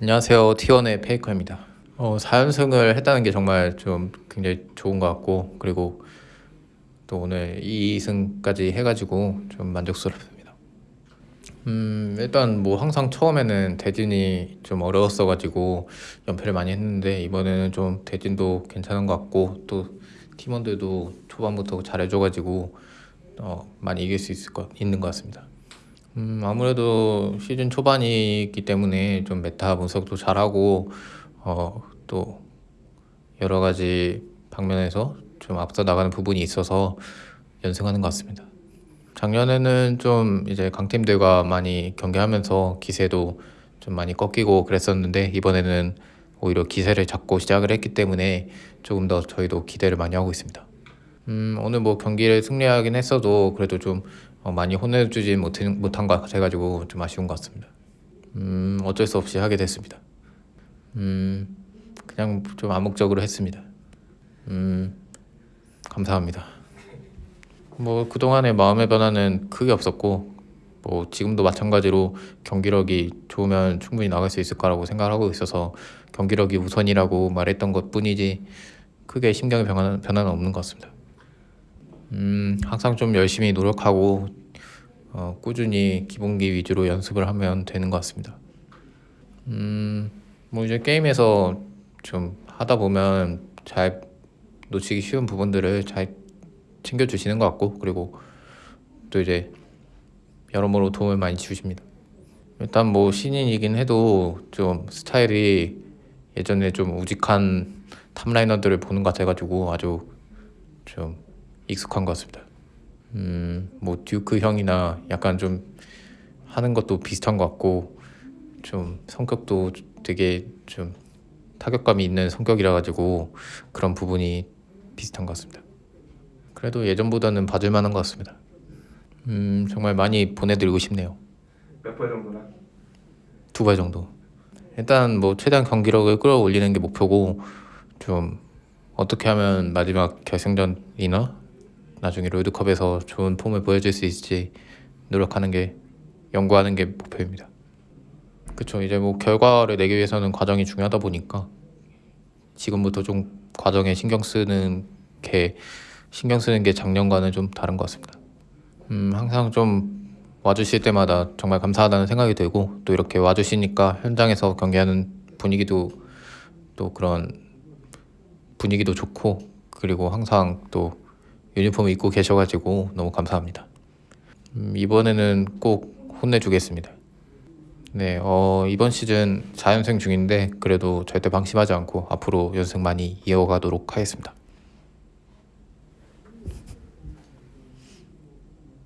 안녕하세요. T1의 페이커입니다. 어, 4연승을 했다는 게 정말 좀 굉장히 좋은 것 같고 그리고 또 오늘 2승까지 해가지고 좀 만족스럽습니다. 음, 일단 뭐 항상 처음에는 대진이 좀 어려웠어가지고 연패를 많이 했는데 이번에는 좀 대진도 괜찮은 것 같고 또 팀원들도 초반부터 잘해줘가지고 어, 많이 이길 수 있을 것, 있는 것 같습니다. 음, 아무래도 시즌 초반이기 때문에 좀 메타 분석도 잘하고 어, 또 여러 가지 방면에서 좀 앞서 나가는 부분이 있어서 연승하는 것 같습니다. 작년에는 좀 이제 강팀들과 많이 경기하면서 기세도 좀 많이 꺾이고 그랬었는데 이번에는 오히려 기세를 잡고 시작을 했기 때문에 조금 더 저희도 기대를 많이 하고 있습니다. 음, 오늘 뭐 경기를 승리하긴 했어도 그래도 좀 어, 많이 혼내주지 못한, 것 같아가지고 좀 아쉬운 것 같습니다. 음, 어쩔 수 없이 하게 됐습니다. 음, 그냥 좀 암묵적으로 했습니다. 음, 감사합니다. 뭐 그동안의 마음의 변화는 크게 없었고 뭐 지금도 마찬가지로 경기력이 좋으면 충분히 나갈 수 있을 거라고 생각을 하고 있어서 경기력이 우선이라고 말했던 것 뿐이지 크게 심경의 변화는, 변화는 없는 것 같습니다. 음, 항상 좀 열심히 노력하고 어, 꾸준히 기본기 위주로 연습을 하면 되는 것 같습니다. 음, 뭐 이제 게임에서 좀 하다 보면 잘 놓치기 쉬운 부분들을 잘 챙겨주시는 것 같고 그리고 또 이제 여러모로 도움을 많이 주십니다. 일단 뭐 신인이긴 해도 좀 스타일이 예전에 좀 우직한 탑라이너들을 보는 것 같아가지고 아주 좀 익숙한 것 같습니다. 음, 뭐 듀크 형이나 약간 좀 하는 것도 비슷한 것 같고 좀 성격도 되게 좀 타격감이 있는 성격이라 가지고 그런 부분이 비슷한 것 같습니다. 그래도 예전보다는 봐줄 만한 것 같습니다. 음, 정말 많이 보내드리고 싶네요. 몇 번 정도나? 두발 정도. 일단 뭐 최대한 경기력을 끌어올리는 게 목표고 좀 어떻게 하면 마지막 결승전이나 나중에 롤드컵에서 좋은 폼을 보여줄 수 있을지 노력하는 게 연구하는 게 목표입니다. 그쵸 이제 뭐 결과를 내기 위해서는 과정이 중요하다 보니까 지금부터 좀 과정에 신경 쓰는 게 신경 쓰는 게 작년과는 좀 다른 것 같습니다. 음 항상 좀 와주실 때마다 정말 감사하다는 생각이 들고 또 이렇게 와주시니까 현장에서 경기하는 분위기도 또 그런 분위기도 좋고 그리고 항상 또 유니폼 입고 계셔가지고 너무 감사합니다. 음, 이번에는 꼭 혼내주겠습니다. 네, 어, 이번 시즌 4연승 중인데 그래도 절대 방심하지 않고 앞으로 연승 많이 이어가도록 하겠습니다.